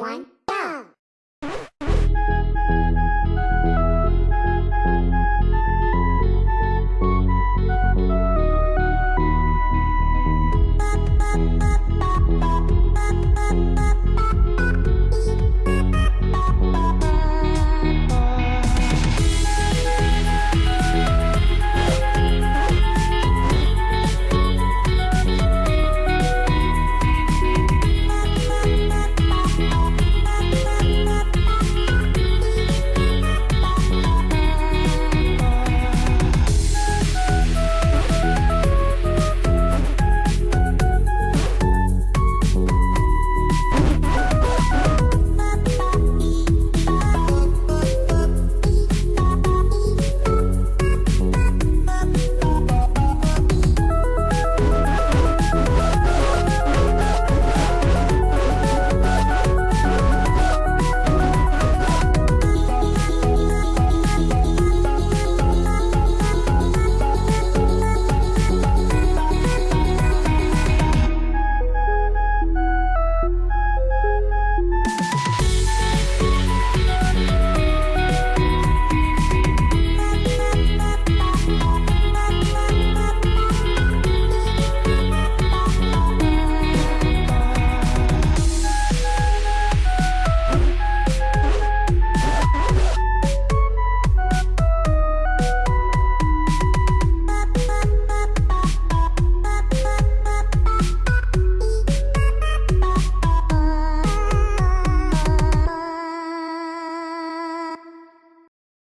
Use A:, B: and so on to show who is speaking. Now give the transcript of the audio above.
A: One.